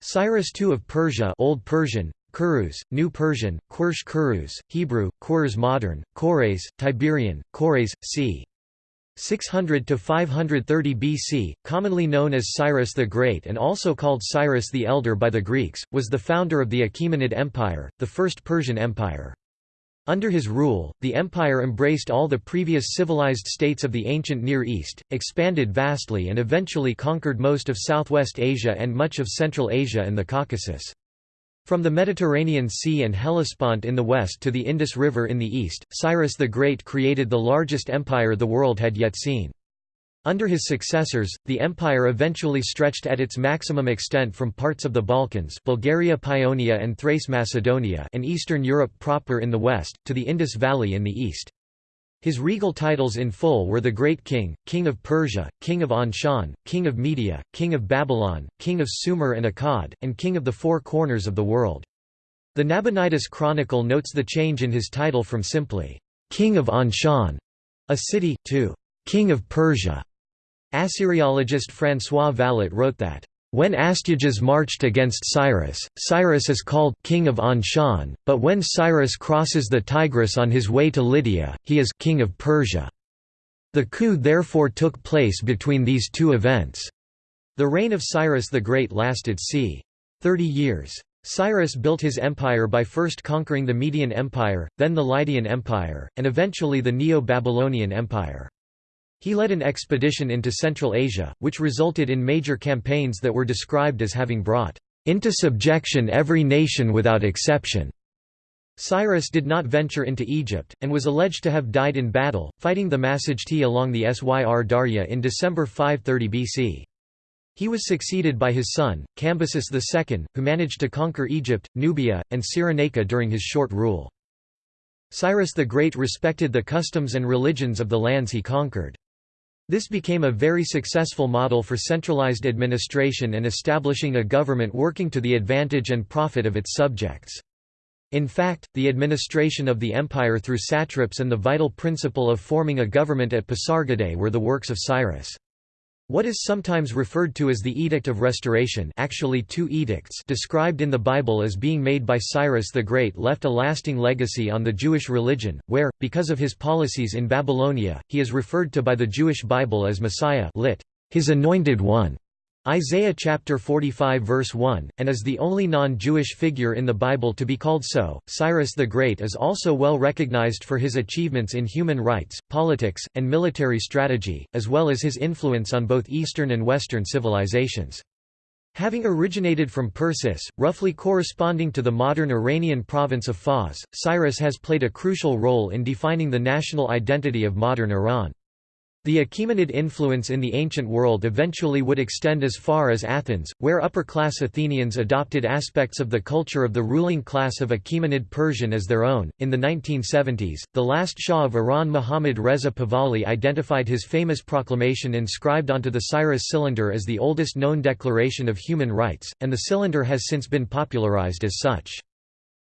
Cyrus II of Persia Old Persian, Kurus, New Persian, Qursh Kurus, Hebrew, Qurs Modern, Kores, Tiberian, Kores, c. 600 to 530 BC, commonly known as Cyrus the Great and also called Cyrus the Elder by the Greeks, was the founder of the Achaemenid Empire, the first Persian empire. Under his rule, the empire embraced all the previous civilized states of the ancient Near East, expanded vastly and eventually conquered most of Southwest Asia and much of Central Asia and the Caucasus. From the Mediterranean Sea and Hellespont in the west to the Indus River in the east, Cyrus the Great created the largest empire the world had yet seen. Under his successors, the empire eventually stretched at its maximum extent from parts of the Balkans Bulgaria Paeonia and Thrace Macedonia and Eastern Europe proper in the west, to the Indus Valley in the east. His regal titles in full were the Great King, King of Persia, King of Anshan, King of Media, King of Babylon, King of Sumer and Akkad, and King of the Four Corners of the World. The Nabonidus Chronicle notes the change in his title from simply, King of Anshan, a city, to King of Persia. Assyriologist François Vallat wrote that, when Astyages marched against Cyrus, Cyrus is called King of Anshan, but when Cyrus crosses the Tigris on his way to Lydia, he is King of Persia. The coup therefore took place between these two events. The reign of Cyrus the Great lasted c. 30 years. Cyrus built his empire by first conquering the Median Empire, then the Lydian Empire, and eventually the Neo-Babylonian Empire. He led an expedition into Central Asia, which resulted in major campaigns that were described as having brought into subjection every nation without exception. Cyrus did not venture into Egypt, and was alleged to have died in battle, fighting the Massagetae along the Syr Darya in December 530 BC. He was succeeded by his son, Cambyses II, who managed to conquer Egypt, Nubia, and Cyrenaica during his short rule. Cyrus the Great respected the customs and religions of the lands he conquered. This became a very successful model for centralized administration and establishing a government working to the advantage and profit of its subjects. In fact, the administration of the empire through satraps and the vital principle of forming a government at Pasargadae were the works of Cyrus. What is sometimes referred to as the Edict of Restoration actually two edicts described in the Bible as being made by Cyrus the Great left a lasting legacy on the Jewish religion, where, because of his policies in Babylonia, he is referred to by the Jewish Bible as Messiah lit, his anointed one. Isaiah chapter 45 verse 1, and is the only non-Jewish figure in the Bible to be called so. Cyrus the Great is also well recognized for his achievements in human rights, politics, and military strategy, as well as his influence on both Eastern and Western civilizations. Having originated from Persis, roughly corresponding to the modern Iranian province of Fars, Cyrus has played a crucial role in defining the national identity of modern Iran. The Achaemenid influence in the ancient world eventually would extend as far as Athens, where upper-class Athenians adopted aspects of the culture of the ruling class of Achaemenid Persian as their own. In the 1970s, the last Shah of Iran Muhammad Reza Pahlavi identified his famous proclamation inscribed onto the Cyrus cylinder as the oldest known declaration of human rights, and the cylinder has since been popularized as such.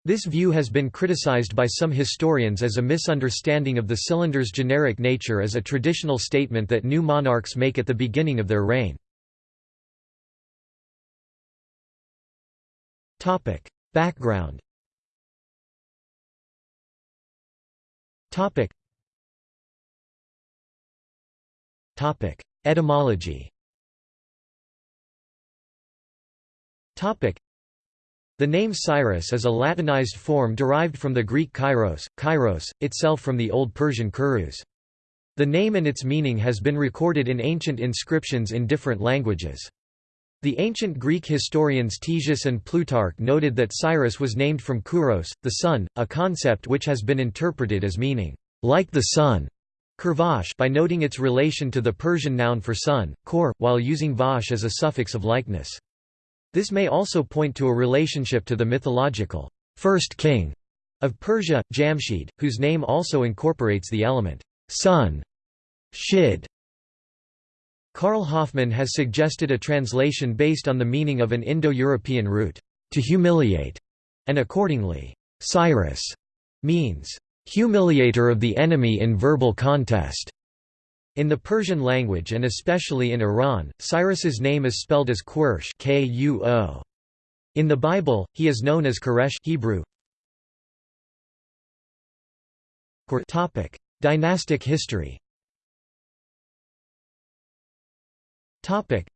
This view has been criticized by some historians as a misunderstanding of the cylinder's generic nature as a traditional statement that new monarchs make at the beginning of their reign. Background Etymology the name Cyrus is a Latinized form derived from the Greek kairos, kairos, itself from the Old Persian kurus. The name and its meaning has been recorded in ancient inscriptions in different languages. The ancient Greek historians Ctesias and Plutarch noted that Cyrus was named from kuros, the sun, a concept which has been interpreted as meaning, like the sun, Kurvash by noting its relation to the Persian noun for sun, kor, while using vash as a suffix of likeness. This may also point to a relationship to the mythological first king of Persia, Jamshid, whose name also incorporates the element sun. Shid. Karl Hoffmann has suggested a translation based on the meaning of an Indo-European root, to humiliate, and accordingly, Cyrus means humiliator of the enemy in verbal contest. In the Persian language and especially in Iran, Cyrus's name is spelled as Qursh In the Bible, he is known as Koresh Hebrew. Topic: Dynastic history. Topic: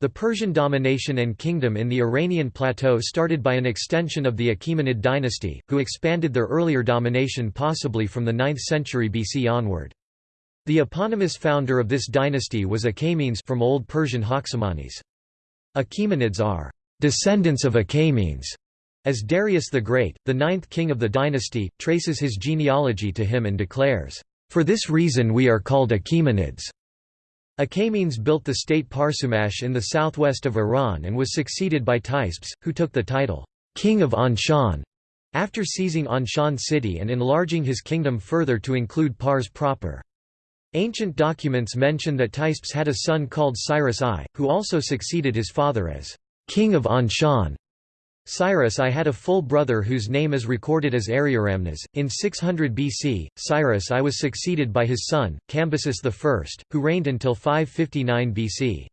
The Persian domination and kingdom in the Iranian plateau started by an extension of the Achaemenid dynasty, who expanded their earlier domination possibly from the 9th century BC onward. The eponymous founder of this dynasty was Achaemenes from Old Persian Haksamanes. Achaemenids are descendants of Achaemenes, as Darius the Great, the ninth king of the dynasty, traces his genealogy to him and declares, "...for this reason we are called Achaemenids." Achaemenes built the state Parsumash in the southwest of Iran and was succeeded by Teispes, who took the title, "...king of Anshan", after seizing Anshan city and enlarging his kingdom further to include Pars proper. Ancient documents mention that Teispes had a son called Cyrus I, who also succeeded his father as king of Anshan. Cyrus I had a full brother whose name is recorded as Ariaramnes. In 600 BC, Cyrus I was succeeded by his son, Cambyses I, who reigned until 559 BC.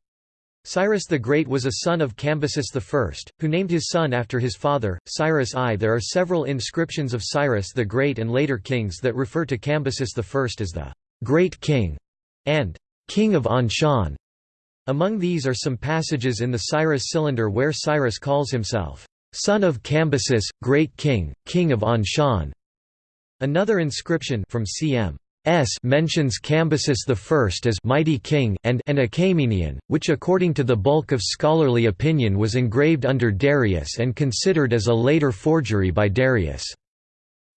Cyrus the Great was a son of Cambyses I, who named his son after his father, Cyrus I. There are several inscriptions of Cyrus the Great and later kings that refer to Cambyses I as the Great King, and King of Anshan. Among these are some passages in the Cyrus Cylinder where Cyrus calls himself, son of Cambyses, Great King, King of Anshan. Another inscription from cm. S mentions Cambyses I as mighty king and an Achaemenian, which according to the bulk of scholarly opinion was engraved under Darius and considered as a later forgery by Darius.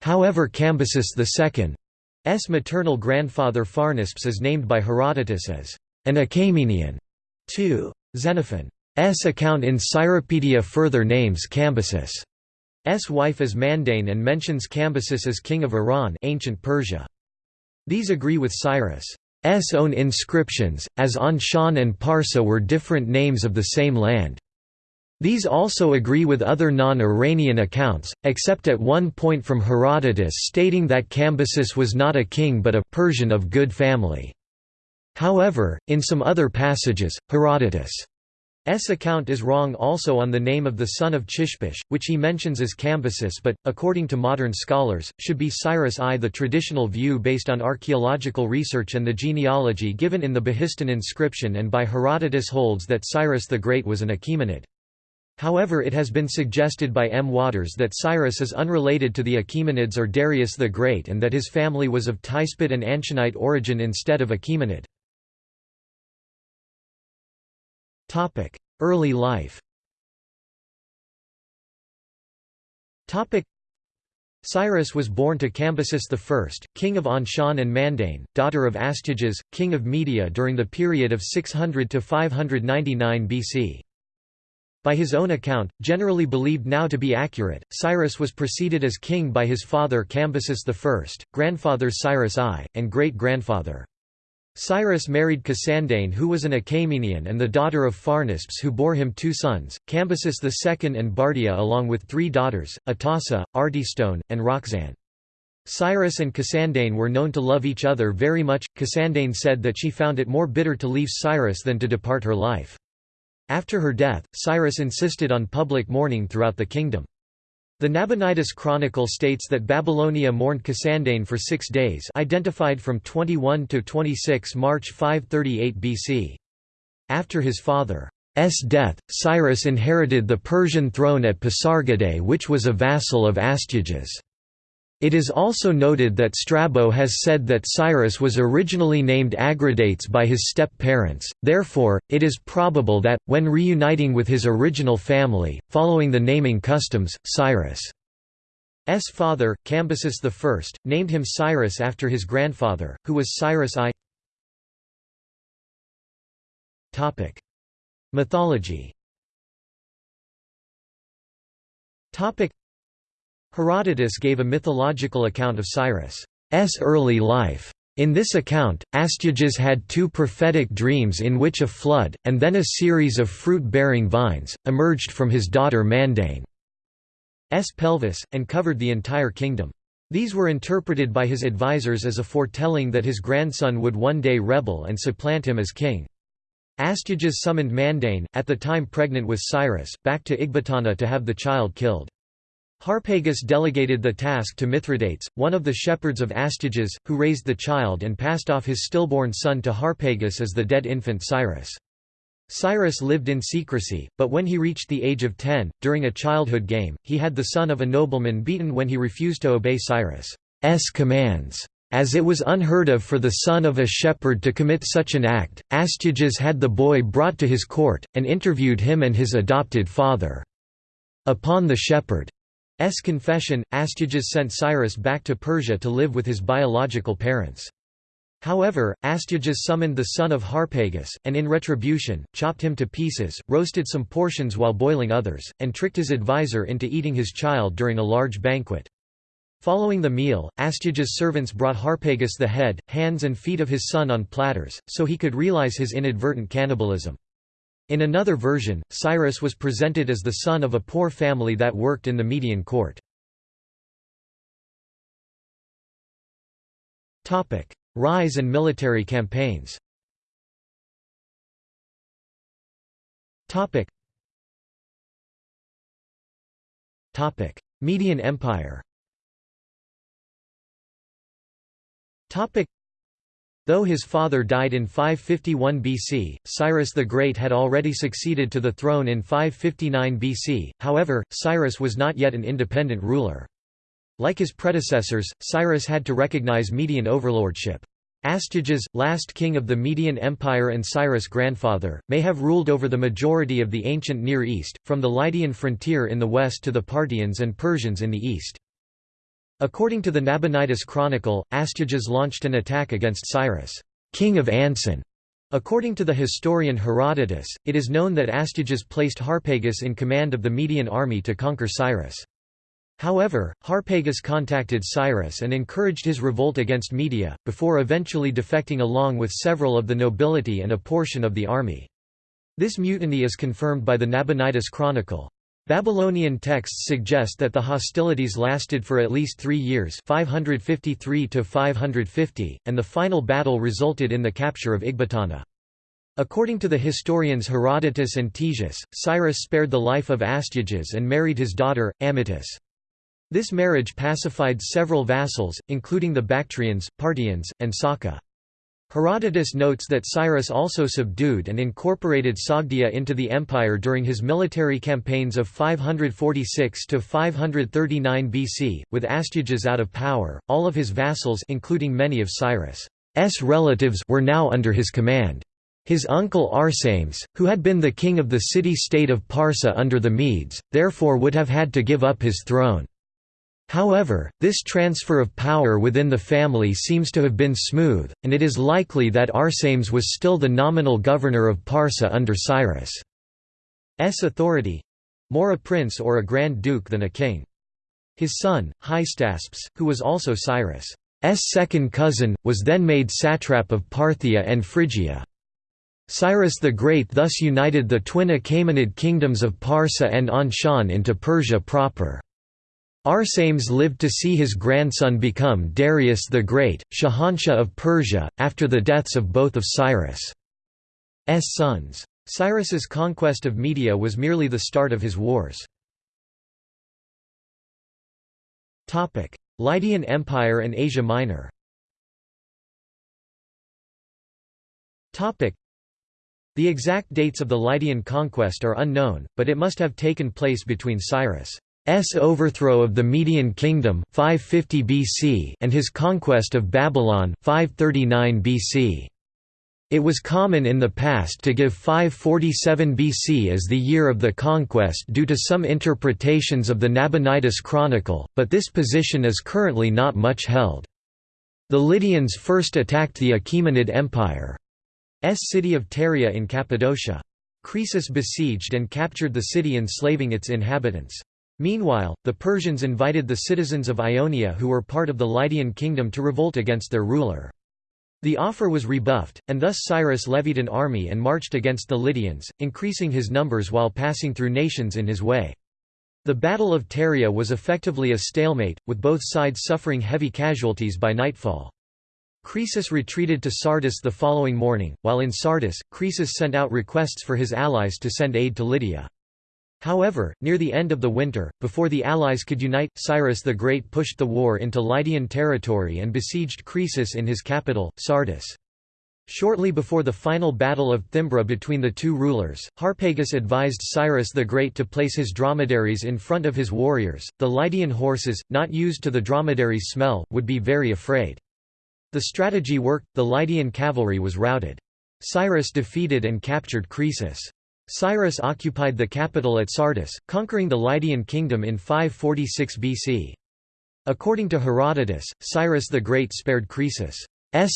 However Cambyses II maternal grandfather Pharnaspes is named by Herodotus as an Achaemenian. 2. Xenophon's account in Cyropaedia further names Cambyses' S wife as Mandane and mentions Cambyses as king of Iran ancient Persia. These agree with Cyrus' S own inscriptions, as Anshan and Parsa were different names of the same land. These also agree with other non-Iranian accounts, except at one point from Herodotus stating that Cambyses was not a king but a Persian of good family. However, in some other passages, Herodotus' account is wrong also on the name of the son of Chishpish, which he mentions as Cambyses but, according to modern scholars, should be Cyrus I. The traditional view based on archaeological research and the genealogy given in the Behistun inscription and by Herodotus holds that Cyrus the Great was an Achaemenid. However it has been suggested by M. Waters that Cyrus is unrelated to the Achaemenids or Darius the Great and that his family was of Teispid and Anshanite origin instead of Achaemenid. Early life Cyrus was born to Cambyses I, king of Anshan and Mandane, daughter of Astyages, king of Media during the period of 600 to 599 BC. By his own account, generally believed now to be accurate, Cyrus was preceded as king by his father Cambyses I, grandfather Cyrus I, and great-grandfather. Cyrus married Cassandane who was an Achaemenian and the daughter of Pharnaspes who bore him two sons, Cambyses II and Bardia along with three daughters, Atossa, Artystone, and Roxanne. Cyrus and Cassandane were known to love each other very much. Cassandane said that she found it more bitter to leave Cyrus than to depart her life. After her death, Cyrus insisted on public mourning throughout the kingdom. The Nabonidus Chronicle states that Babylonia mourned Cassandane for six days identified from 21 to 26 March 538 BC. After his father's death, Cyrus inherited the Persian throne at Pasargadae which was a vassal of Astyages. It is also noted that Strabo has said that Cyrus was originally named Agradates by his step-parents, therefore, it is probable that, when reuniting with his original family, following the naming customs, Cyrus' father, Cambyses I, named him Cyrus after his grandfather, who was Cyrus I. Mythology Herodotus gave a mythological account of Cyrus' early life. In this account, Astyages had two prophetic dreams in which a flood, and then a series of fruit-bearing vines, emerged from his daughter Mandane's pelvis, and covered the entire kingdom. These were interpreted by his advisers as a foretelling that his grandson would one day rebel and supplant him as king. Astyages summoned Mandane, at the time pregnant with Cyrus, back to Ecbatana to have the child killed. Harpagus delegated the task to Mithridates, one of the shepherds of Astyages, who raised the child and passed off his stillborn son to Harpagus as the dead infant Cyrus. Cyrus lived in secrecy, but when he reached the age of ten, during a childhood game, he had the son of a nobleman beaten when he refused to obey Cyrus's commands. As it was unheard of for the son of a shepherd to commit such an act, Astyages had the boy brought to his court, and interviewed him and his adopted father. Upon the shepherd's confession, Astyages sent Cyrus back to Persia to live with his biological parents. However, Astyages summoned the son of Harpagus, and in retribution, chopped him to pieces, roasted some portions while boiling others, and tricked his advisor into eating his child during a large banquet. Following the meal, Astyages' servants brought Harpagus the head, hands and feet of his son on platters, so he could realize his inadvertent cannibalism. In another version, Cyrus was presented as the son of a poor family that worked in the Median court. Rise and military campaigns. Topic: Median Empire Though his father died in 551 BC, Cyrus the Great had already succeeded to the throne in 559 BC, however, Cyrus was not yet an independent ruler. Like his predecessors, Cyrus had to recognize Median overlordship. Astyages, last king of the Median Empire and Cyrus' grandfather, may have ruled over the majority of the ancient Near East, from the Lydian frontier in the west to the Parthians and Persians in the east. According to the Nabonidus Chronicle, Astyages launched an attack against Cyrus, king of Ansan. According to the historian Herodotus, it is known that Astyages placed Harpagus in command of the Median army to conquer Cyrus. However, Harpagus contacted Cyrus and encouraged his revolt against Media, before eventually defecting along with several of the nobility and a portion of the army. This mutiny is confirmed by the Nabonidus Chronicle. Babylonian texts suggest that the hostilities lasted for at least three years 553 550, and the final battle resulted in the capture of Ecbatana. According to the historians Herodotus and Ctesias, Cyrus spared the life of Astyages and married his daughter, Amytis. This marriage pacified several vassals, including the Bactrians, Parthians, and Saka. Herodotus notes that Cyrus also subdued and incorporated Sogdia into the empire during his military campaigns of 546 to 539 BC, with Astyages out of power. All of his vassals, including many of Cyrus's relatives, were now under his command. His uncle Arsames, who had been the king of the city-state of Parsa under the Medes, therefore would have had to give up his throne. However, this transfer of power within the family seems to have been smooth, and it is likely that Arsames was still the nominal governor of Parsa under Cyrus' authority—more a prince or a grand duke than a king. His son, Hystaspes, who was also Cyrus' second cousin, was then made satrap of Parthia and Phrygia. Cyrus the Great thus united the twin Achaemenid kingdoms of Parsa and Anshan into Persia proper. Arsames lived to see his grandson become Darius the Great, Shahanshah of Persia, after the deaths of both of Cyrus' sons. Cyrus's conquest of Media was merely the start of his wars. Lydian Empire and Asia Minor The exact dates of the Lydian conquest are unknown, but it must have taken place between Cyrus' S overthrow of the Median kingdom 550 BC and his conquest of Babylon 539 BC. It was common in the past to give 547 BC as the year of the conquest due to some interpretations of the Nabonidus Chronicle, but this position is currently not much held. The Lydians first attacked the Achaemenid Empire's city of Pteria in Cappadocia. Croesus besieged and captured the city enslaving its inhabitants. Meanwhile, the Persians invited the citizens of Ionia who were part of the Lydian kingdom to revolt against their ruler. The offer was rebuffed, and thus Cyrus levied an army and marched against the Lydians, increasing his numbers while passing through nations in his way. The Battle of Pteria was effectively a stalemate, with both sides suffering heavy casualties by nightfall. Croesus retreated to Sardis the following morning, while in Sardis, Croesus sent out requests for his allies to send aid to Lydia. However, near the end of the winter, before the allies could unite, Cyrus the Great pushed the war into Lydian territory and besieged Croesus in his capital, Sardis. Shortly before the final Battle of Thymbra between the two rulers, Harpagus advised Cyrus the Great to place his dromedaries in front of his warriors. The Lydian horses, not used to the dromedaries' smell, would be very afraid. The strategy worked, the Lydian cavalry was routed. Cyrus defeated and captured Croesus. Cyrus occupied the capital at Sardis, conquering the Lydian kingdom in 546 BC. According to Herodotus, Cyrus the Great spared Croesus'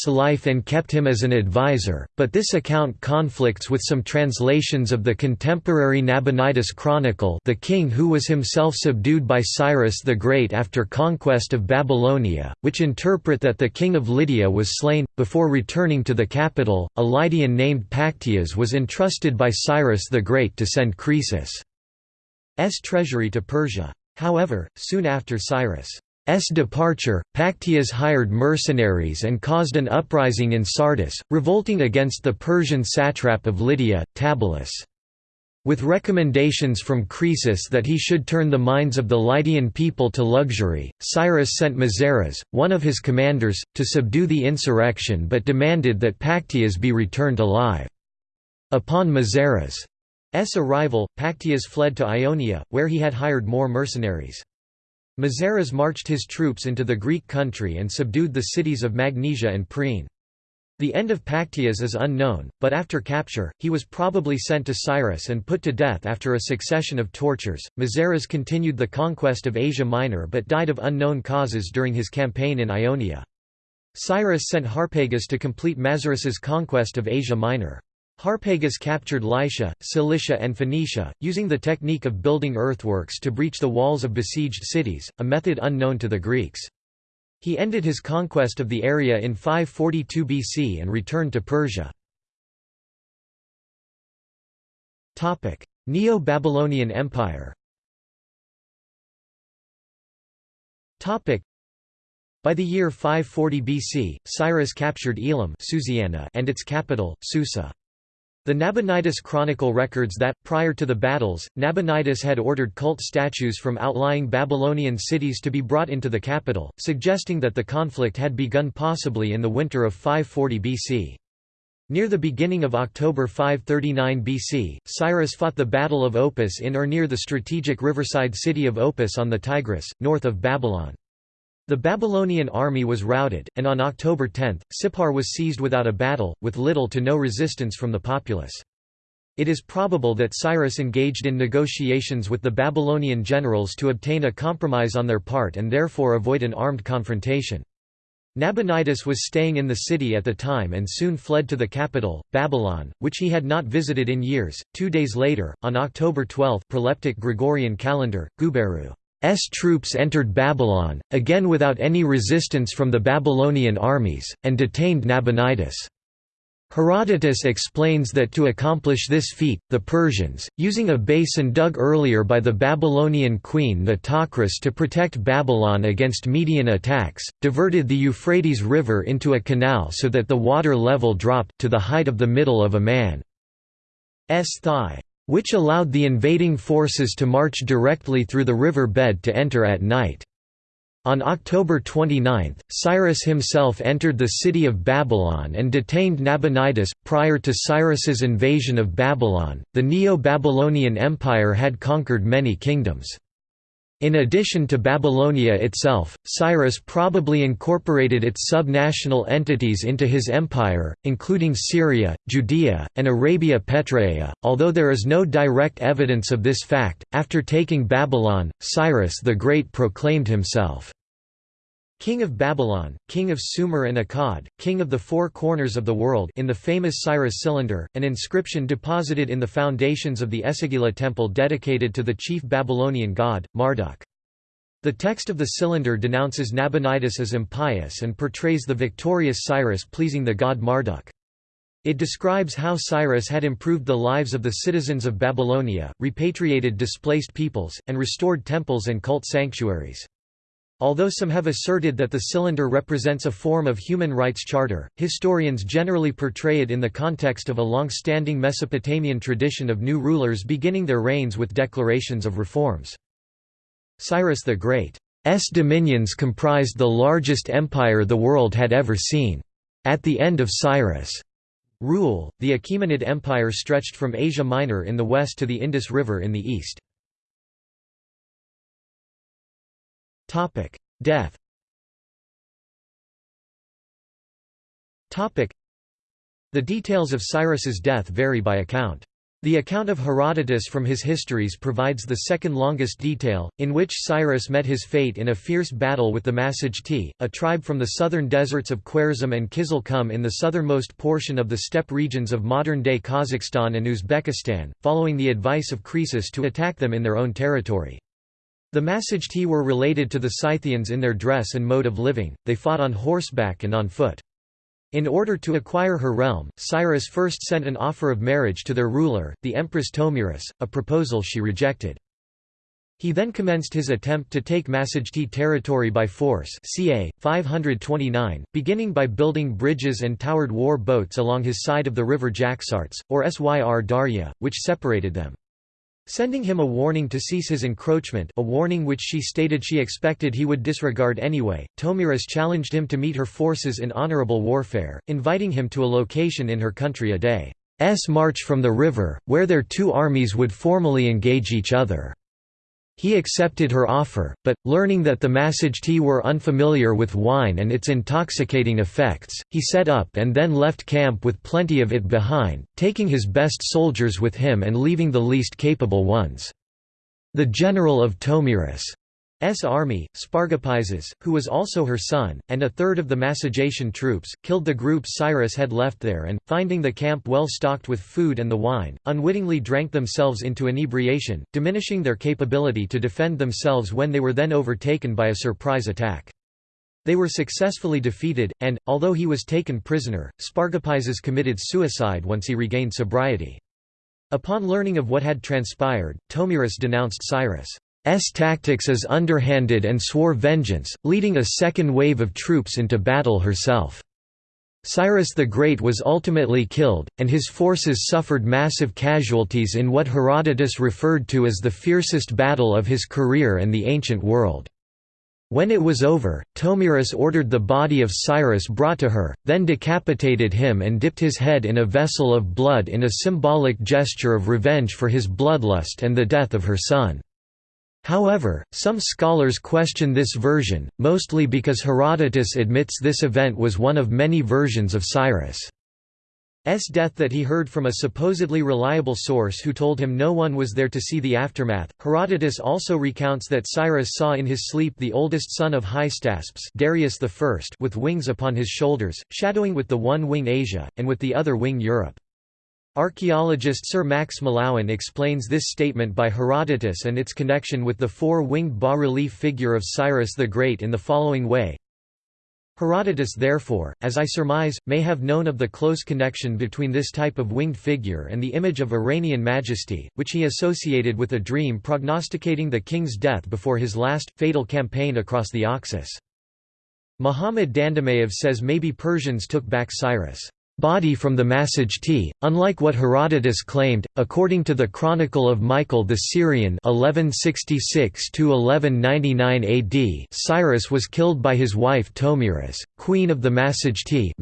life and kept him as an advisor, but this account conflicts with some translations of the contemporary Nabonidus Chronicle the king who was himself subdued by Cyrus the Great after conquest of Babylonia, which interpret that the king of Lydia was slain. Before returning to the capital, a Lydian named Pactyas was entrusted by Cyrus the Great to send Croesus' treasury to Persia. However, soon after Cyrus' S departure, Pactyas hired mercenaries and caused an uprising in Sardis, revolting against the Persian satrap of Lydia, Tabalus. With recommendations from Croesus that he should turn the minds of the Lydian people to luxury, Cyrus sent Mazares, one of his commanders, to subdue the insurrection but demanded that Pactyas be returned alive. Upon Mazares' arrival, Pactyas fled to Ionia, where he had hired more mercenaries. Mazares marched his troops into the Greek country and subdued the cities of Magnesia and Priene. The end of Pactyas is unknown, but after capture, he was probably sent to Cyrus and put to death after a succession of tortures. Mazares continued the conquest of Asia Minor but died of unknown causes during his campaign in Ionia. Cyrus sent Harpagus to complete Mazares's conquest of Asia Minor. Harpagus captured Lycia, Cilicia and Phoenicia, using the technique of building earthworks to breach the walls of besieged cities, a method unknown to the Greeks. He ended his conquest of the area in 542 BC and returned to Persia. Neo-Babylonian Empire by the year 540 BC, Cyrus captured Elam and its capital, Susa. The Nabonidus Chronicle records that, prior to the battles, Nabonidus had ordered cult statues from outlying Babylonian cities to be brought into the capital, suggesting that the conflict had begun possibly in the winter of 540 BC. Near the beginning of October 539 BC, Cyrus fought the Battle of Opis in or near the strategic riverside city of Opis on the Tigris, north of Babylon. The Babylonian army was routed, and on October 10, Sippar was seized without a battle, with little to no resistance from the populace. It is probable that Cyrus engaged in negotiations with the Babylonian generals to obtain a compromise on their part and therefore avoid an armed confrontation. Nabonidus was staying in the city at the time and soon fled to the capital, Babylon, which he had not visited in years. Two days later, on October 12 proleptic Gregorian calendar, Guberu S troops entered Babylon, again without any resistance from the Babylonian armies, and detained Nabonidus. Herodotus explains that to accomplish this feat, the Persians, using a basin dug earlier by the Babylonian queen Nitocris to protect Babylon against Median attacks, diverted the Euphrates River into a canal so that the water level dropped to the height of the middle of a man's thigh which allowed the invading forces to march directly through the river bed to enter at night. On October 29, Cyrus himself entered the city of Babylon and detained Nabonidus. Prior to Cyrus's invasion of Babylon, the Neo Babylonian Empire had conquered many kingdoms. In addition to Babylonia itself, Cyrus probably incorporated its subnational entities into his empire, including Syria, Judea, and Arabia Petraea, although there is no direct evidence of this fact. After taking Babylon, Cyrus the Great proclaimed himself King of Babylon, King of Sumer and Akkad, King of the Four Corners of the World in the famous Cyrus Cylinder, an inscription deposited in the foundations of the Esagila temple dedicated to the chief Babylonian god, Marduk. The text of the cylinder denounces Nabonidus as impious and portrays the victorious Cyrus pleasing the god Marduk. It describes how Cyrus had improved the lives of the citizens of Babylonia, repatriated displaced peoples, and restored temples and cult sanctuaries. Although some have asserted that the cylinder represents a form of human rights charter, historians generally portray it in the context of a long-standing Mesopotamian tradition of new rulers beginning their reigns with declarations of reforms. Cyrus the Great's dominions comprised the largest empire the world had ever seen. At the end of Cyrus' rule, the Achaemenid Empire stretched from Asia Minor in the west to the Indus River in the east. Death Topic: The details of Cyrus's death vary by account. The account of Herodotus from his histories provides the second longest detail, in which Cyrus met his fate in a fierce battle with the Massagetæ, a tribe from the southern deserts of Khwarezm and Kizilkum in the southernmost portion of the steppe regions of modern-day Kazakhstan and Uzbekistan, following the advice of Croesus to attack them in their own territory. The Massagetæ were related to the Scythians in their dress and mode of living, they fought on horseback and on foot. In order to acquire her realm, Cyrus first sent an offer of marriage to their ruler, the Empress Tomyris, a proposal she rejected. He then commenced his attempt to take Massagetæ territory by force ca. 529, beginning by building bridges and towered war boats along his side of the river Jaxartes, or Syr Darya, which separated them. Sending him a warning to cease his encroachment a warning which she stated she expected he would disregard anyway, Tomyris challenged him to meet her forces in honorable warfare, inviting him to a location in her country a day's march from the river, where their two armies would formally engage each other. He accepted her offer, but, learning that the Massagetæ were unfamiliar with wine and its intoxicating effects, he set up and then left camp with plenty of it behind, taking his best soldiers with him and leaving the least capable ones. The general of Tomyris' S army, Spargapises, who was also her son, and a third of the Massagetian troops, killed the group Cyrus had left there and, finding the camp well stocked with food and the wine, unwittingly drank themselves into inebriation, diminishing their capability to defend themselves when they were then overtaken by a surprise attack. They were successfully defeated, and, although he was taken prisoner, Spargapises committed suicide once he regained sobriety. Upon learning of what had transpired, Tomyris denounced Cyrus' S tactics as underhanded and swore vengeance, leading a second wave of troops into battle herself. Cyrus the Great was ultimately killed, and his forces suffered massive casualties in what Herodotus referred to as the fiercest battle of his career and the ancient world. When it was over, Tomyris ordered the body of Cyrus brought to her, then decapitated him and dipped his head in a vessel of blood in a symbolic gesture of revenge for his bloodlust and the death of her son. However, some scholars question this version, mostly because Herodotus admits this event was one of many versions of Cyrus' S. death that he heard from a supposedly reliable source who told him no one was there to see the aftermath. Herodotus also recounts that Cyrus saw in his sleep the oldest son of Hystaspes Darius I with wings upon his shoulders, shadowing with the one wing Asia, and with the other wing Europe. Archaeologist Sir Max Mallowan explains this statement by Herodotus and its connection with the four-winged bas-relief figure of Cyrus the Great in the following way. Herodotus therefore, as I surmise, may have known of the close connection between this type of winged figure and the image of Iranian majesty, which he associated with a dream prognosticating the king's death before his last, fatal campaign across the Oxus. Muhammad Dandamayev says maybe Persians took back Cyrus' body from the Massagetæ, unlike what Herodotus claimed, according to the Chronicle of Michael the Syrian 1166–1199 AD Cyrus was killed by his wife Tomyris, queen of the Massagetæ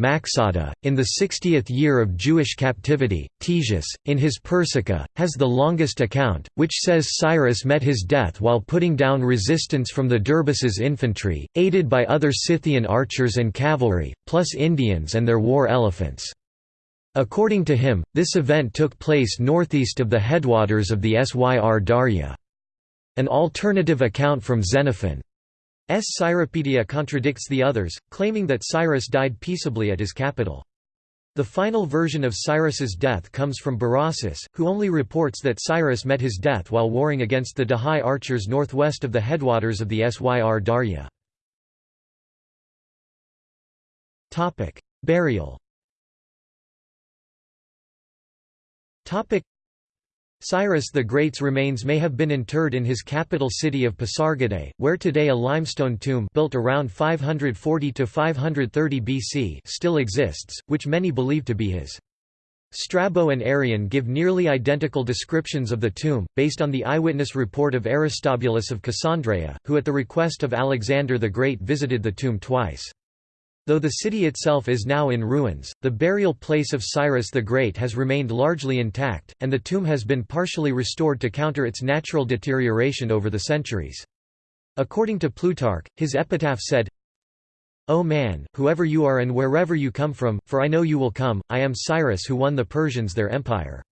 in the 60th year of Jewish captivity. Ctesias, in his Persica, has the longest account, which says Cyrus met his death while putting down resistance from the Derbaces infantry, aided by other Scythian archers and cavalry, plus Indians and their war elephants. According to him, this event took place northeast of the headwaters of the Syr Darya. An alternative account from Xenophon's Cyropaedia contradicts the others, claiming that Cyrus died peaceably at his capital. The final version of Cyrus's death comes from Berossus, who only reports that Cyrus met his death while warring against the Dahai archers northwest of the headwaters of the Syr Darya. Burial Cyrus the Great's remains may have been interred in his capital city of Pasargadae, where today a limestone tomb built around 540 to 530 BC still exists, which many believe to be his. Strabo and Arrian give nearly identical descriptions of the tomb, based on the eyewitness report of Aristobulus of Cassandreia, who at the request of Alexander the Great visited the tomb twice. Though the city itself is now in ruins, the burial place of Cyrus the Great has remained largely intact, and the tomb has been partially restored to counter its natural deterioration over the centuries. According to Plutarch, his epitaph said, O man, whoever you are and wherever you come from, for I know you will come, I am Cyrus who won the Persians their empire.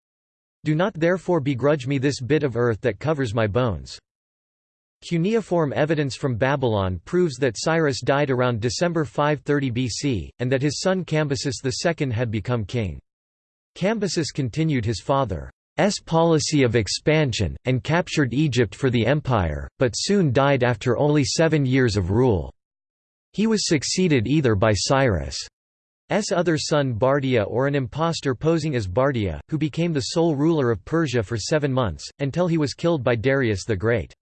Do not therefore begrudge me this bit of earth that covers my bones. Cuneiform evidence from Babylon proves that Cyrus died around December 530 BC, and that his son Cambyses II had become king. Cambyses continued his father's policy of expansion, and captured Egypt for the empire, but soon died after only seven years of rule. He was succeeded either by Cyrus' other son Bardia or an impostor posing as Bardia, who became the sole ruler of Persia for seven months, until he was killed by Darius the Great.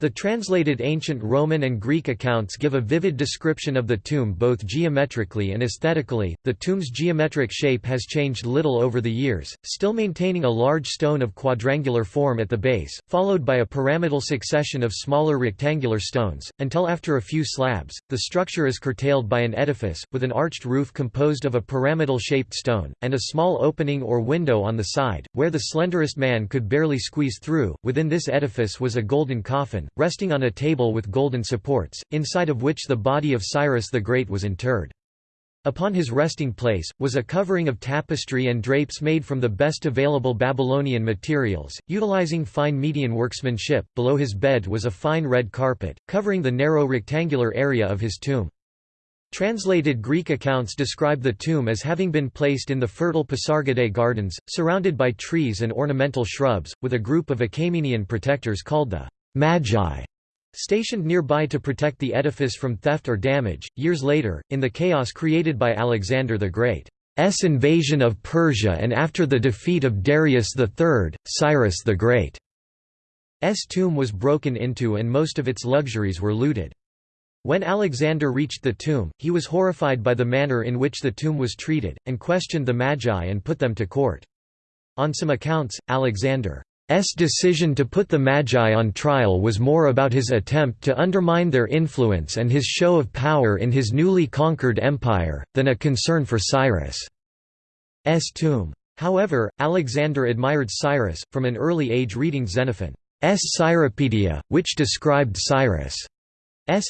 The translated ancient Roman and Greek accounts give a vivid description of the tomb both geometrically and aesthetically. The tomb's geometric shape has changed little over the years, still maintaining a large stone of quadrangular form at the base, followed by a pyramidal succession of smaller rectangular stones, until after a few slabs, the structure is curtailed by an edifice, with an arched roof composed of a pyramidal shaped stone, and a small opening or window on the side, where the slenderest man could barely squeeze through. Within this edifice was a golden coffin, resting on a table with golden supports, inside of which the body of Cyrus the Great was interred. Upon his resting place, was a covering of tapestry and drapes made from the best available Babylonian materials, utilizing fine Median workmanship. Below his bed was a fine red carpet, covering the narrow rectangular area of his tomb. Translated Greek accounts describe the tomb as having been placed in the fertile Pasargadae gardens, surrounded by trees and ornamental shrubs, with a group of Achaemenian protectors called the Magi stationed nearby to protect the edifice from theft or damage. Years later, in the chaos created by Alexander the Great's invasion of Persia and after the defeat of Darius III, Cyrus the Great's tomb was broken into and most of its luxuries were looted. When Alexander reached the tomb, he was horrified by the manner in which the tomb was treated, and questioned the Magi and put them to court. On some accounts, Alexander S decision to put the Magi on trial was more about his attempt to undermine their influence and his show of power in his newly conquered empire, than a concern for Cyrus' tomb. However, Alexander admired Cyrus, from an early age reading Xenophon's Cyropaedia, which described Cyrus'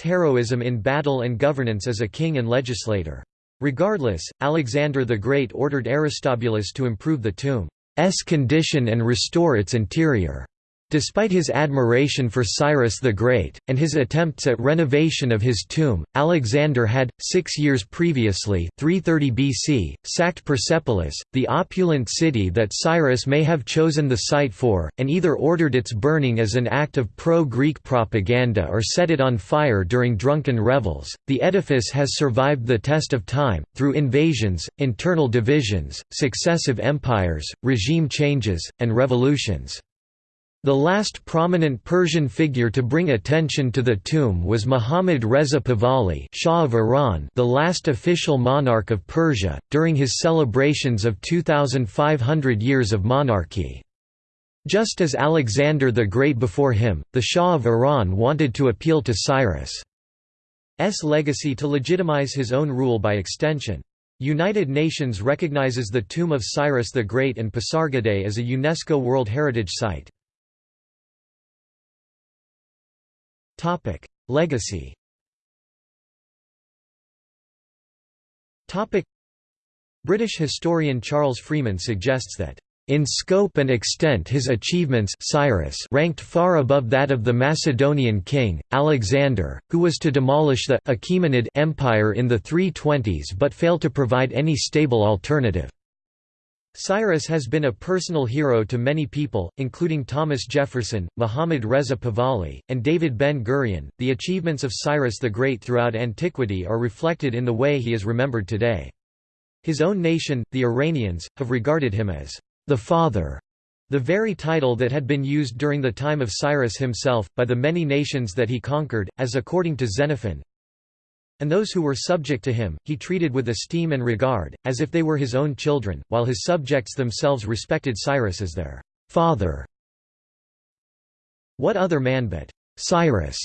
heroism in battle and governance as a king and legislator. Regardless, Alexander the Great ordered Aristobulus to improve the tomb. S condition and restore its interior. Despite his admiration for Cyrus the Great, and his attempts at renovation of his tomb, Alexander had, six years previously 330 BC, sacked Persepolis, the opulent city that Cyrus may have chosen the site for, and either ordered its burning as an act of pro-Greek propaganda or set it on fire during drunken revels. The edifice has survived the test of time, through invasions, internal divisions, successive empires, regime changes, and revolutions. The last prominent Persian figure to bring attention to the tomb was Muhammad Reza Pahlavi Shah of Iran the last official monarch of Persia, during his celebrations of 2,500 years of monarchy. Just as Alexander the Great before him, the Shah of Iran wanted to appeal to Cyrus' legacy to legitimize his own rule by extension. United Nations recognizes the tomb of Cyrus the Great and Pasargadae as a UNESCO World Heritage Site. Topic: Legacy. Topic: British historian Charles Freeman suggests that in scope and extent his achievements Cyrus ranked far above that of the Macedonian king, Alexander, who was to demolish the Achaemenid Empire in the 320s but failed to provide any stable alternative. Cyrus has been a personal hero to many people, including Thomas Jefferson, Muhammad Reza Pahlavi, and David Ben-Gurion. The achievements of Cyrus the Great throughout antiquity are reflected in the way he is remembered today. His own nation, the Iranians, have regarded him as the father The very title that had been used during the time of Cyrus himself, by the many nations that he conquered, as according to Xenophon, and those who were subject to him, he treated with esteem and regard, as if they were his own children, while his subjects themselves respected Cyrus as their father. What other man but Cyrus,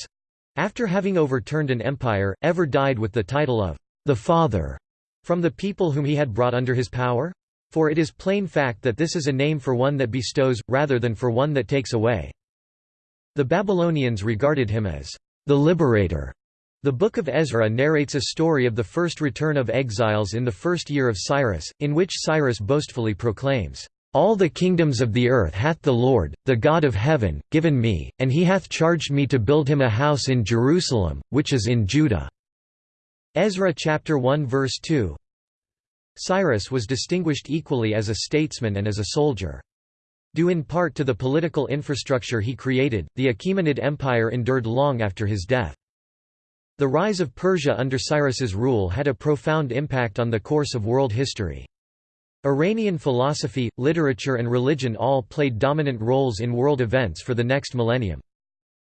after having overturned an empire, ever died with the title of the father from the people whom he had brought under his power? For it is plain fact that this is a name for one that bestows, rather than for one that takes away. The Babylonians regarded him as the liberator, the Book of Ezra narrates a story of the first return of exiles in the first year of Cyrus, in which Cyrus boastfully proclaims, "'All the kingdoms of the earth hath the Lord, the God of heaven, given me, and he hath charged me to build him a house in Jerusalem, which is in Judah." Ezra chapter 1 verse 2 Cyrus was distinguished equally as a statesman and as a soldier. Due in part to the political infrastructure he created, the Achaemenid Empire endured long after his death. The rise of Persia under Cyrus's rule had a profound impact on the course of world history. Iranian philosophy, literature and religion all played dominant roles in world events for the next millennium.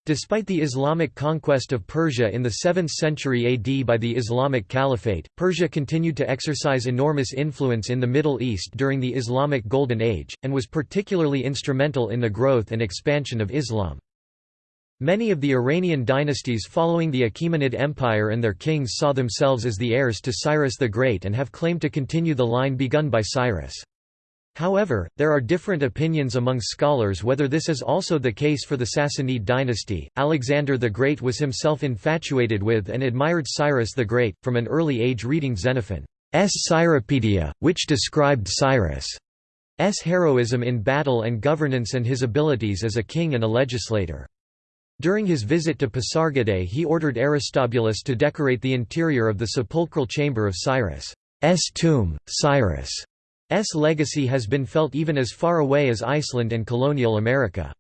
Despite the Islamic conquest of Persia in the 7th century AD by the Islamic Caliphate, Persia continued to exercise enormous influence in the Middle East during the Islamic Golden Age, and was particularly instrumental in the growth and expansion of Islam. Many of the Iranian dynasties following the Achaemenid Empire and their kings saw themselves as the heirs to Cyrus the Great and have claimed to continue the line begun by Cyrus. However, there are different opinions among scholars whether this is also the case for the Sassanid dynasty. Alexander the Great was himself infatuated with and admired Cyrus the Great, from an early age reading Xenophon's Cyropaedia, which described Cyrus' heroism in battle and governance and his abilities as a king and a legislator. During his visit to Pasargadae he ordered Aristobulus to decorate the interior of the sepulchral chamber of Cyrus' S tomb. Cyrus' S legacy has been felt even as far away as Iceland and colonial America.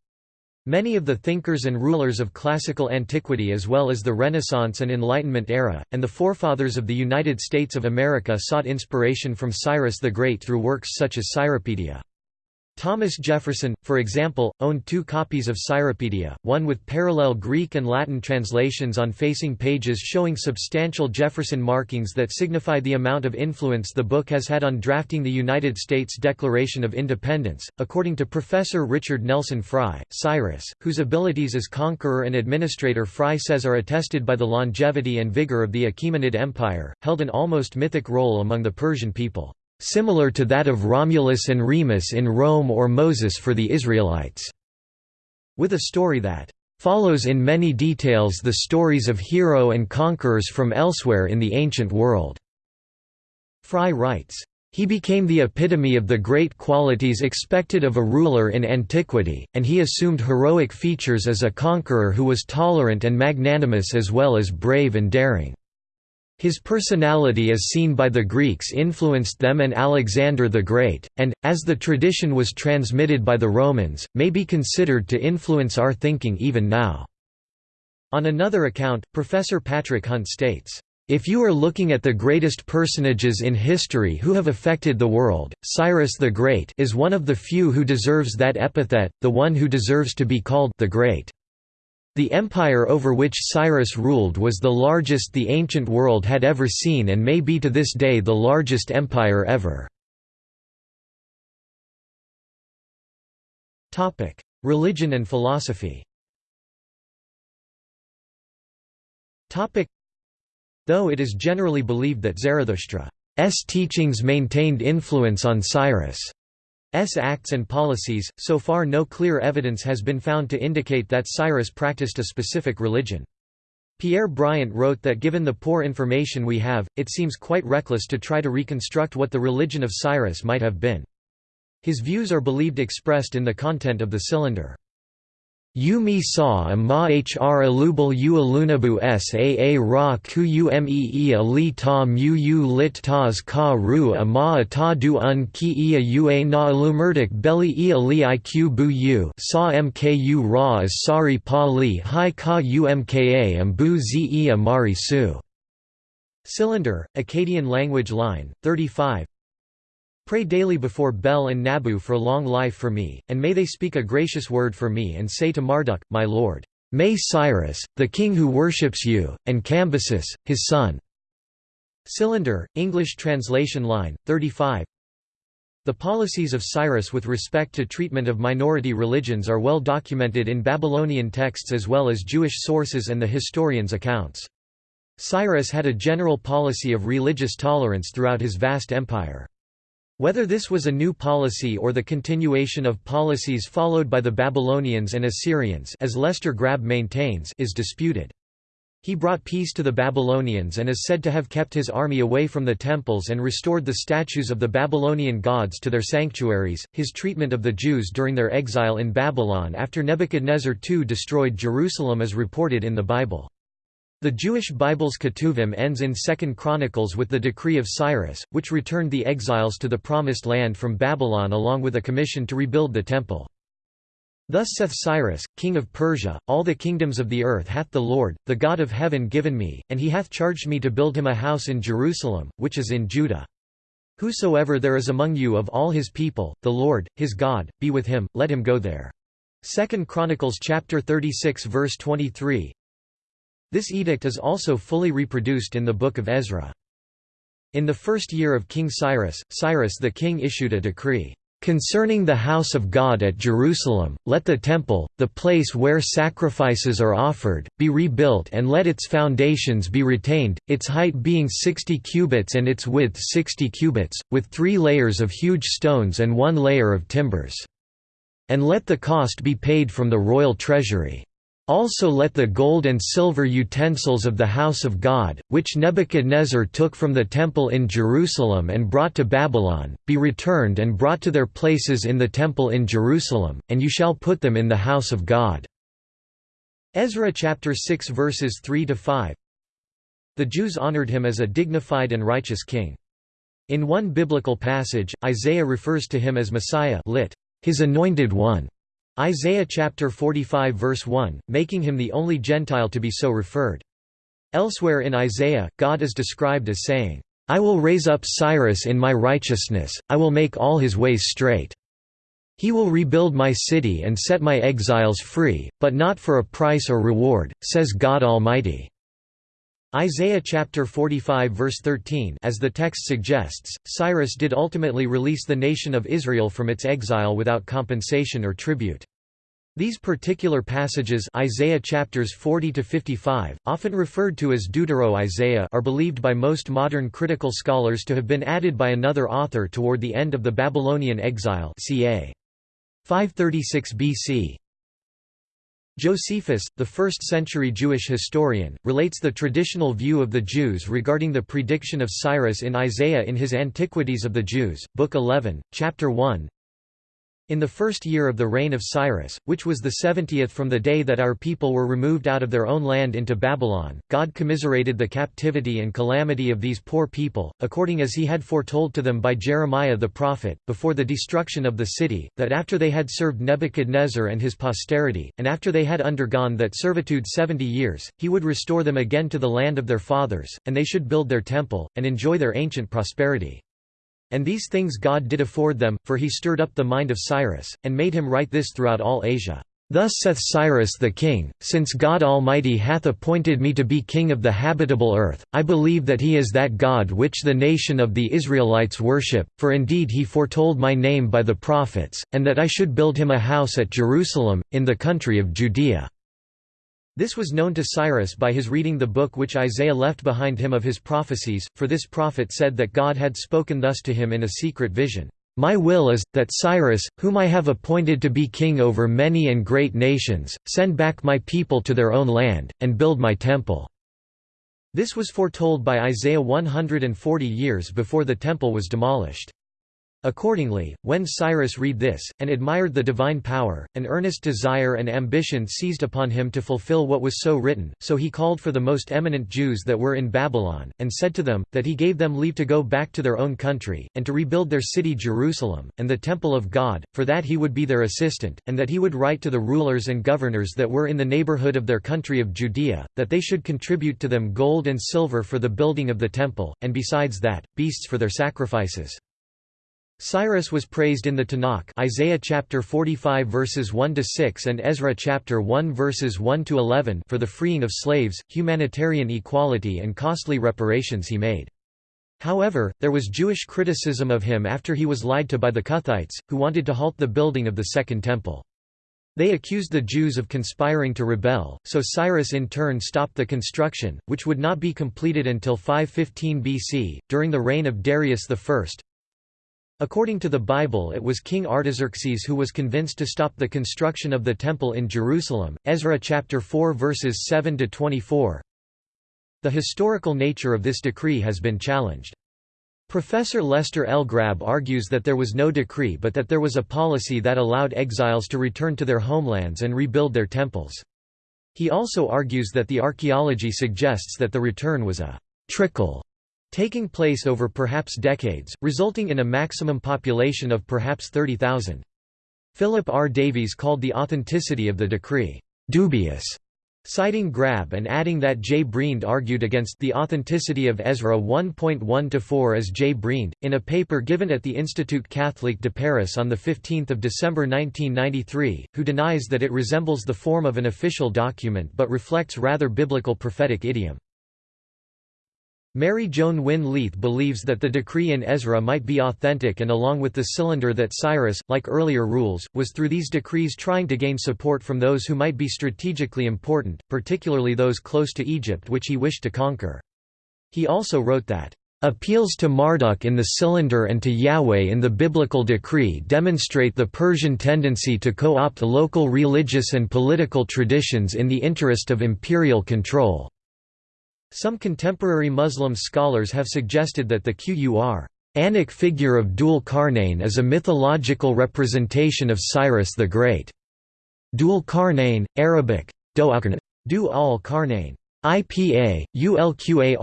Many of the thinkers and rulers of classical antiquity as well as the Renaissance and Enlightenment era, and the forefathers of the United States of America sought inspiration from Cyrus the Great through works such as Cyropaedia. Thomas Jefferson, for example, owned two copies of Cyropaedia, one with parallel Greek and Latin translations on facing pages showing substantial Jefferson markings that signify the amount of influence the book has had on drafting the United States Declaration of Independence. According to Professor Richard Nelson Frye, Cyrus, whose abilities as conqueror and administrator Frye says are attested by the longevity and vigor of the Achaemenid Empire, held an almost mythic role among the Persian people similar to that of Romulus and Remus in Rome or Moses for the Israelites, with a story that follows in many details the stories of hero and conquerors from elsewhere in the ancient world." Frye writes, he became the epitome of the great qualities expected of a ruler in antiquity, and he assumed heroic features as a conqueror who was tolerant and magnanimous as well as brave and daring. His personality as seen by the Greeks influenced them and Alexander the Great, and, as the tradition was transmitted by the Romans, may be considered to influence our thinking even now." On another account, Professor Patrick Hunt states, if you are looking at the greatest personages in history who have affected the world, Cyrus the Great is one of the few who deserves that epithet, the one who deserves to be called the Great. The empire over which Cyrus ruled was the largest the ancient world had ever seen and may be to this day the largest empire ever. Religion and philosophy Though it is generally believed that Zarathustra's teachings maintained influence on Cyrus' acts and policies, so far no clear evidence has been found to indicate that Cyrus practiced a specific religion. Pierre Briant wrote that given the poor information we have, it seems quite reckless to try to reconstruct what the religion of Cyrus might have been. His views are believed expressed in the content of the cylinder. U mi sa ma hr alubal u alunabu saa ra ku umee li ta mu u lit tas ka ru a ma a ta du un ki ia ua na alumurdik belly ia li iq bu u sa mku ra as sari pa li hi ka umka am bu zi ia mari su. Cylinder, Akkadian language line, 35 Pray daily before Bel and Nabu for long life for me, and may they speak a gracious word for me and say to Marduk, my lord, May Cyrus, the king who worships you, and Cambyses, his son." Cylinder, English translation line, 35 The policies of Cyrus with respect to treatment of minority religions are well documented in Babylonian texts as well as Jewish sources and the historians' accounts. Cyrus had a general policy of religious tolerance throughout his vast empire. Whether this was a new policy or the continuation of policies followed by the Babylonians and Assyrians as Lester Grabbe maintains is disputed. He brought peace to the Babylonians and is said to have kept his army away from the temples and restored the statues of the Babylonian gods to their sanctuaries. His treatment of the Jews during their exile in Babylon after Nebuchadnezzar II destroyed Jerusalem is reported in the Bible. The Jewish Bible's Ketuvim ends in 2 Chronicles with the decree of Cyrus, which returned the exiles to the Promised Land from Babylon along with a commission to rebuild the Temple. Thus saith Cyrus, king of Persia, All the kingdoms of the earth hath the Lord, the God of heaven given me, and he hath charged me to build him a house in Jerusalem, which is in Judah. Whosoever there is among you of all his people, the Lord, his God, be with him, let him go there. 2 Chronicles chapter 36 verse 23 this edict is also fully reproduced in the Book of Ezra. In the first year of King Cyrus, Cyrus the king issued a decree, "...concerning the house of God at Jerusalem, let the temple, the place where sacrifices are offered, be rebuilt and let its foundations be retained, its height being sixty cubits and its width sixty cubits, with three layers of huge stones and one layer of timbers. And let the cost be paid from the royal treasury." Also let the gold and silver utensils of the house of God, which Nebuchadnezzar took from the temple in Jerusalem and brought to Babylon, be returned and brought to their places in the temple in Jerusalem, and you shall put them in the house of God." Ezra chapter 6 verses 3 to 5. The Jews honored him as a dignified and righteous king. In one biblical passage, Isaiah refers to him as Messiah lit, his anointed one. Isaiah chapter 45 verse 1, making him the only Gentile to be so referred. Elsewhere in Isaiah, God is described as saying, I will raise up Cyrus in my righteousness, I will make all his ways straight. He will rebuild my city and set my exiles free, but not for a price or reward, says God Almighty. Isaiah chapter 45 verse 13 As the text suggests, Cyrus did ultimately release the nation of Israel from its exile without compensation or tribute. These particular passages Isaiah chapters 40 to 55, often referred to as Deutero-Isaiah are believed by most modern critical scholars to have been added by another author toward the end of the Babylonian exile ca. 536 BC. Josephus, the 1st-century Jewish historian, relates the traditional view of the Jews regarding the prediction of Cyrus in Isaiah in his Antiquities of the Jews, Book 11, Chapter 1, in the first year of the reign of Cyrus, which was the seventieth from the day that our people were removed out of their own land into Babylon, God commiserated the captivity and calamity of these poor people, according as he had foretold to them by Jeremiah the prophet, before the destruction of the city, that after they had served Nebuchadnezzar and his posterity, and after they had undergone that servitude seventy years, he would restore them again to the land of their fathers, and they should build their temple, and enjoy their ancient prosperity. And these things God did afford them, for he stirred up the mind of Cyrus, and made him write this throughout all Asia. Thus saith Cyrus the king, Since God Almighty hath appointed me to be king of the habitable earth, I believe that he is that God which the nation of the Israelites worship, for indeed he foretold my name by the prophets, and that I should build him a house at Jerusalem, in the country of Judea. This was known to Cyrus by his reading the book which Isaiah left behind him of his prophecies, for this prophet said that God had spoken thus to him in a secret vision. My will is, that Cyrus, whom I have appointed to be king over many and great nations, send back my people to their own land, and build my temple." This was foretold by Isaiah 140 years before the temple was demolished. Accordingly, when Cyrus read this, and admired the divine power, an earnest desire and ambition seized upon him to fulfill what was so written, so he called for the most eminent Jews that were in Babylon, and said to them, that he gave them leave to go back to their own country, and to rebuild their city Jerusalem, and the temple of God, for that he would be their assistant, and that he would write to the rulers and governors that were in the neighborhood of their country of Judea, that they should contribute to them gold and silver for the building of the temple, and besides that, beasts for their sacrifices. Cyrus was praised in the Tanakh Isaiah chapter 45 verses 1 to 6 and Ezra chapter 1 verses 1 to 11 for the freeing of slaves, humanitarian equality and costly reparations he made. However, there was Jewish criticism of him after he was lied to by the Cuthites, who wanted to halt the building of the Second Temple. They accused the Jews of conspiring to rebel, so Cyrus in turn stopped the construction, which would not be completed until 515 BC, during the reign of Darius I. According to the Bible it was King Artaxerxes who was convinced to stop the construction of the Temple in Jerusalem, Ezra chapter 4 verses 7 to 24. The historical nature of this decree has been challenged. Professor Lester L. Grabbe argues that there was no decree but that there was a policy that allowed exiles to return to their homelands and rebuild their temples. He also argues that the archaeology suggests that the return was a trickle taking place over perhaps decades, resulting in a maximum population of perhaps 30,000. Philip R. Davies called the authenticity of the decree, "...dubious", citing Grabbe and adding that J. Briend argued against the authenticity of Ezra 1.1-4 as J. Briend, in a paper given at the Institut Catholique de Paris on 15 December 1993, who denies that it resembles the form of an official document but reflects rather biblical prophetic idiom. Mary Joan Winn Leith believes that the decree in Ezra might be authentic and along with the cylinder that Cyrus, like earlier rules, was through these decrees trying to gain support from those who might be strategically important, particularly those close to Egypt which he wished to conquer. He also wrote that, "...appeals to Marduk in the cylinder and to Yahweh in the biblical decree demonstrate the Persian tendency to co-opt local religious and political traditions in the interest of imperial control." Some contemporary Muslim scholars have suggested that the Qur Anik figure of Dul Qarnayn is a mythological representation of Cyrus the Great. Dul Qarnayn, Arabic, Du al-Qarnayn, IPA, ULQARNAJN,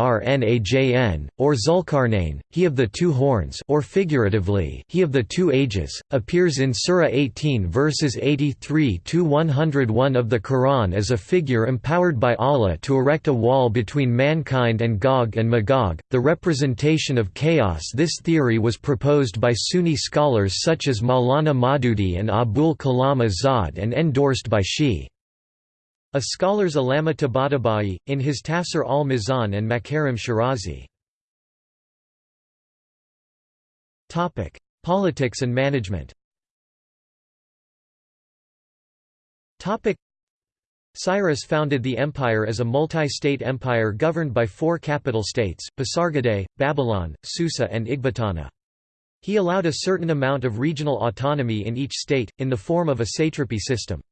or Zulkarnain, he of the two horns or figuratively, he of the two ages, appears in Surah 18 verses 83–101 of the Quran as a figure empowered by Allah to erect a wall between mankind and Gog and Magog, the representation of chaos This theory was proposed by Sunni scholars such as Maulana Maududi and Abul Kalam Azad and endorsed by Shi. A scholar's Allama Tabatabai, in his Tafsir al-Mizan and Makarim Shirazi. Politics and management Cyrus founded the empire as a multi-state empire governed by four capital states, Pasargadae, Babylon, Susa and Ecbatana. He allowed a certain amount of regional autonomy in each state, in the form of a satrapy system.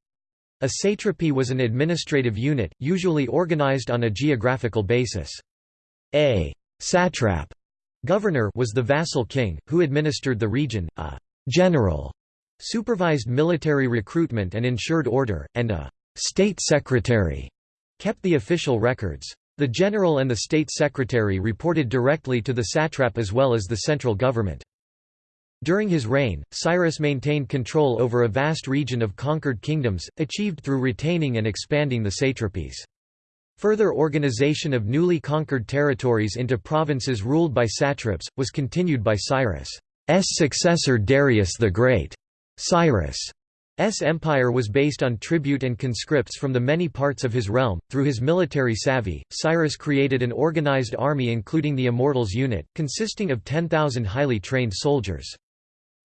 A satrapy was an administrative unit, usually organized on a geographical basis. A satrap governor was the vassal king, who administered the region, a general supervised military recruitment and ensured order, and a state secretary kept the official records. The general and the state secretary reported directly to the satrap as well as the central government. During his reign, Cyrus maintained control over a vast region of conquered kingdoms, achieved through retaining and expanding the satrapies. Further organization of newly conquered territories into provinces ruled by satraps, was continued by Cyrus' successor Darius the Great. Cyrus' empire was based on tribute and conscripts from the many parts of his realm. Through his military savvy, Cyrus created an organized army including the Immortals unit, consisting of 10,000 highly trained soldiers.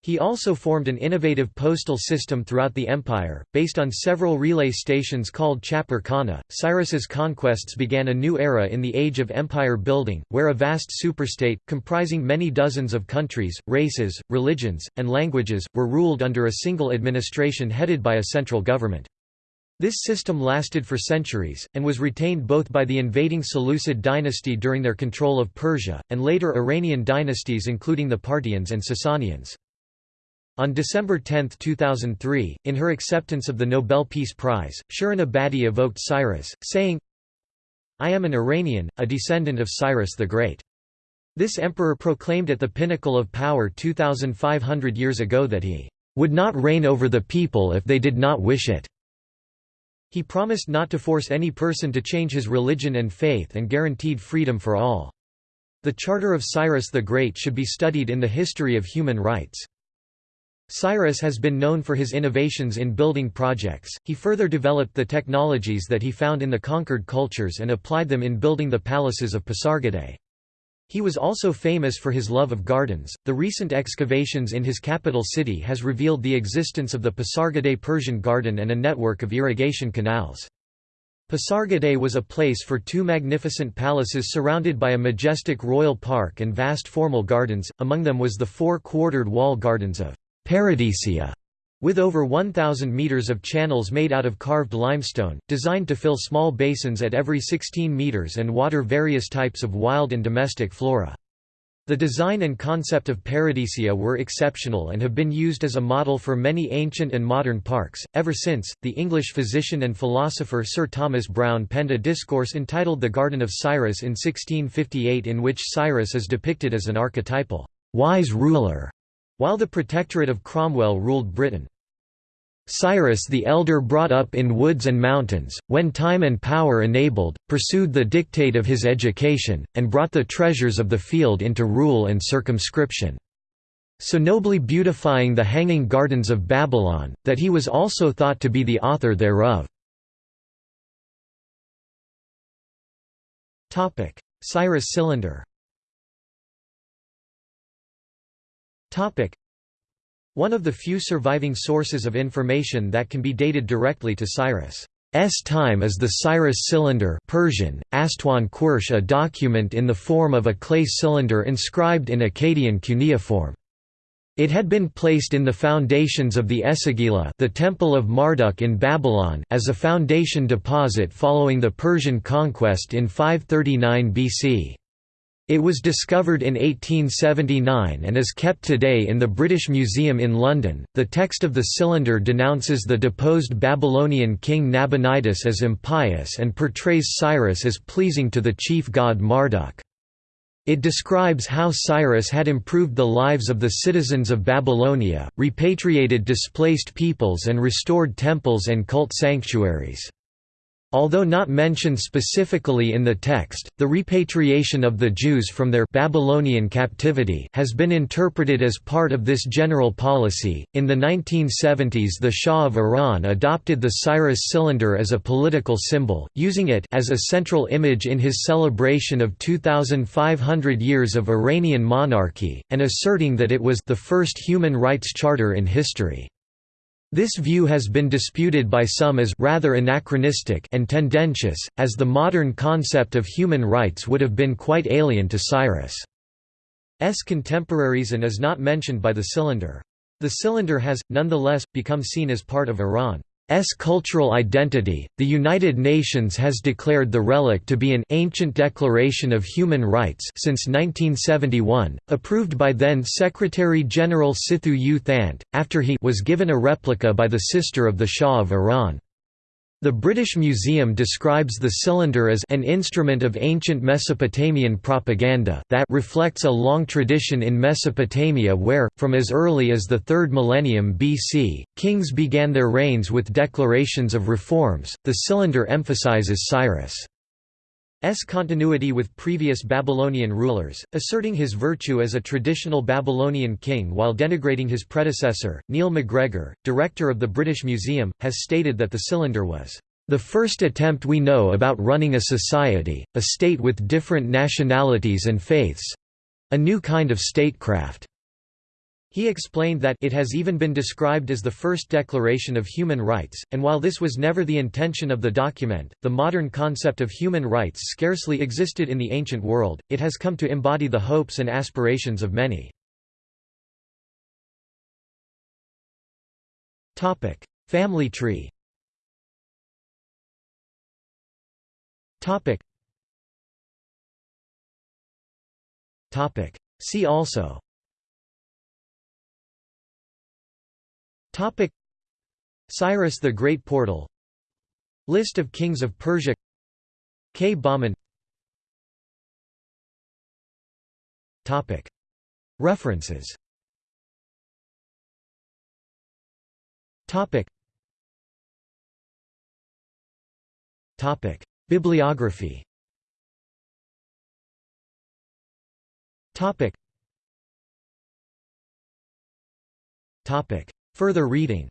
He also formed an innovative postal system throughout the empire, based on several relay stations called Chapar Khana. Cyrus's conquests began a new era in the age of empire building, where a vast superstate, comprising many dozens of countries, races, religions, and languages, were ruled under a single administration headed by a central government. This system lasted for centuries, and was retained both by the invading Seleucid dynasty during their control of Persia, and later Iranian dynasties including the Parthians and Sasanians. On December 10, 2003, in her acceptance of the Nobel Peace Prize, Shirin Ebadi evoked Cyrus, saying, I am an Iranian, a descendant of Cyrus the Great. This emperor proclaimed at the pinnacle of power 2,500 years ago that he would not reign over the people if they did not wish it. He promised not to force any person to change his religion and faith and guaranteed freedom for all. The Charter of Cyrus the Great should be studied in the history of human rights. Cyrus has been known for his innovations in building projects, he further developed the technologies that he found in the conquered cultures and applied them in building the palaces of Pasargadae. He was also famous for his love of gardens. The recent excavations in his capital city has revealed the existence of the Pasargadae Persian garden and a network of irrigation canals. Pasargadae was a place for two magnificent palaces surrounded by a majestic royal park and vast formal gardens, among them was the four-quartered wall gardens of Paradisia, with over 1,000 metres of channels made out of carved limestone, designed to fill small basins at every 16 metres and water various types of wild and domestic flora. The design and concept of Paradisia were exceptional and have been used as a model for many ancient and modern parks. Ever since, the English physician and philosopher Sir Thomas Browne penned a discourse entitled The Garden of Cyrus in 1658 in which Cyrus is depicted as an archetypal, wise ruler, while the Protectorate of Cromwell ruled Britain. Cyrus the Elder brought up in woods and mountains, when time and power enabled, pursued the dictate of his education, and brought the treasures of the field into rule and circumscription. So nobly beautifying the hanging gardens of Babylon, that he was also thought to be the author thereof. Cyrus cylinder one of the few surviving sources of information that can be dated directly to Cyrus' time is the Cyrus cylinder Persian, Astwan a document in the form of a clay cylinder inscribed in Akkadian cuneiform. It had been placed in the foundations of the Esagila the Temple of Marduk in Babylon as a foundation deposit following the Persian conquest in 539 BC. It was discovered in 1879 and is kept today in the British Museum in London. The text of the cylinder denounces the deposed Babylonian king Nabonidus as impious and portrays Cyrus as pleasing to the chief god Marduk. It describes how Cyrus had improved the lives of the citizens of Babylonia, repatriated displaced peoples and restored temples and cult sanctuaries. Although not mentioned specifically in the text, the repatriation of the Jews from their Babylonian captivity has been interpreted as part of this general policy. In the 1970s, the Shah of Iran adopted the Cyrus cylinder as a political symbol, using it as a central image in his celebration of 2500 years of Iranian monarchy and asserting that it was the first human rights charter in history. This view has been disputed by some as rather anachronistic and tendentious, as the modern concept of human rights would have been quite alien to Cyrus' contemporaries and is not mentioned by the cylinder. The cylinder has, nonetheless, become seen as part of Iran. S cultural identity. The United Nations has declared the relic to be an ancient declaration of human rights since 1971, approved by then Secretary General Sithu U Thant, after he was given a replica by the sister of the Shah of Iran. The British Museum describes the cylinder as an instrument of ancient Mesopotamian propaganda that reflects a long tradition in Mesopotamia where, from as early as the 3rd millennium BC, kings began their reigns with declarations of reforms. The cylinder emphasizes Cyrus' S continuity with previous Babylonian rulers, asserting his virtue as a traditional Babylonian king while denigrating his predecessor. Neil MacGregor, director of the British Museum, has stated that the cylinder was the first attempt we know about running a society, a state with different nationalities and faiths a new kind of statecraft. He explained that it has even been described as the first declaration of human rights, and while this was never the intention of the document, the modern concept of human rights scarcely existed in the ancient world, it has come to embody the hopes and aspirations of many. Family tree See also Topic. Cyrus the Great Portal. List of kings of Persia. K. Bahman. Topic. References. Topic. Topic. Bibliography. Topic. Topic. Further reading.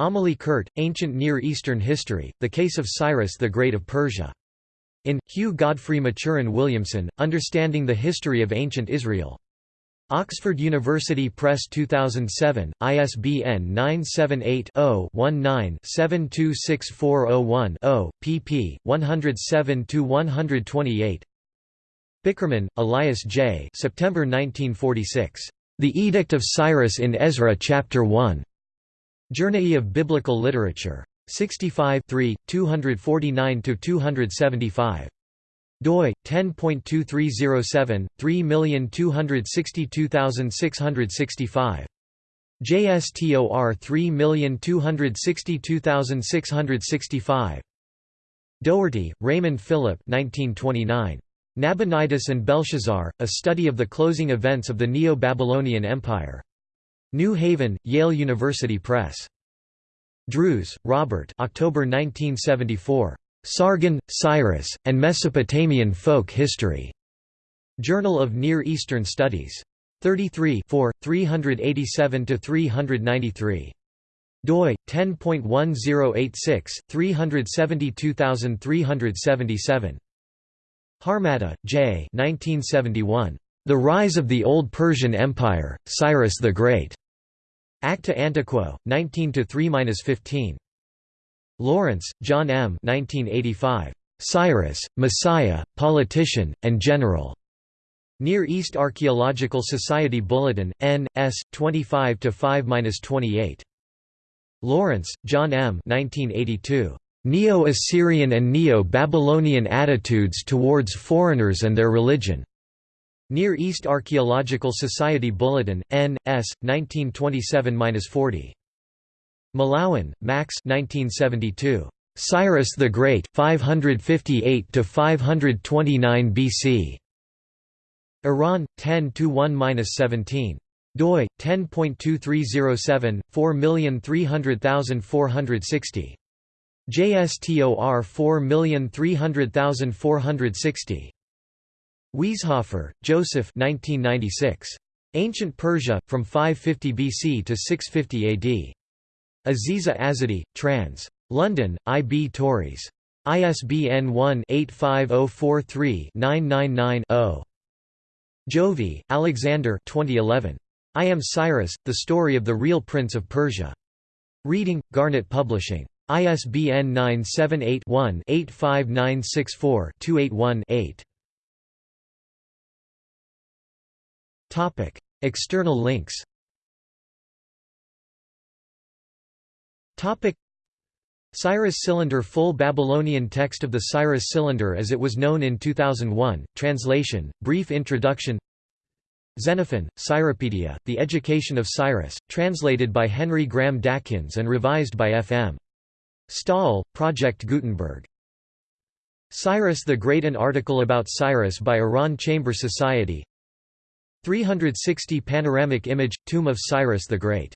Amélie Kuhrt, Ancient Near Eastern History, The Case of Cyrus the Great of Persia. In, Hugh Godfrey Maturin Williamson, Understanding the History of Ancient Israel. Oxford University Press 2007, ISBN 978-0-19-726401-0, pp. 107–128 Bickerman, Elias J. September 1946. The Edict of Cyrus in Ezra Chapter 1. Journey of Biblical Literature. 65 249–275 doi 10.2307 3262665 JSTOR 3262665 Dougherty, Raymond Philip 1929 Nabonidus and Belshazzar, A Study of the Closing Events of the Neo-Babylonian Empire. New Haven, Yale University Press. Drews, Robert October 1974. Sargon, Cyrus, and Mesopotamian Folk History. Journal of Near Eastern Studies. 33 387–393. doi 10.1086 372377 Harmatta, J. 1971. The Rise of the Old Persian Empire, Cyrus the Great. Acta Antiqua, 19 3-15. Lawrence, John M. 1985. Cyrus, Messiah, Politician, and General. Near East Archaeological Society Bulletin, N. S. 25 5-28. Lawrence, John M. 1982. Neo-Assyrian and Neo-Babylonian Attitudes Towards Foreigners and Their Religion. Near East Archaeological Society Bulletin, N. S. 1927-40. Mallowan, Max 1972. Cyrus the Great, 558 to 529 BC. Iran 10-1-17 doi 10.2307 4300460. JSTOR 4300460. Wieshofer, Joseph 1996. Ancient Persia, from 550 BC to 650 AD. Aziza Azadi, trans. London, I. B. Tauris. ISBN 1-85043-999-0. Jovy, Alexander 2011. I Am Cyrus, The Story of the Real Prince of Persia. Reading, Garnet Publishing. ISBN 978-1-85964-281-8. External links Topic Cyrus Cylinder Full Babylonian text of the Cyrus Cylinder as it was known in 2001, translation, brief introduction Xenophon, Cyropaedia, The Education of Cyrus, translated by Henry Graham Dakyns and revised by F. Stahl, Project Gutenberg. Cyrus the Great An article about Cyrus by Iran Chamber Society 360 panoramic image, Tomb of Cyrus the Great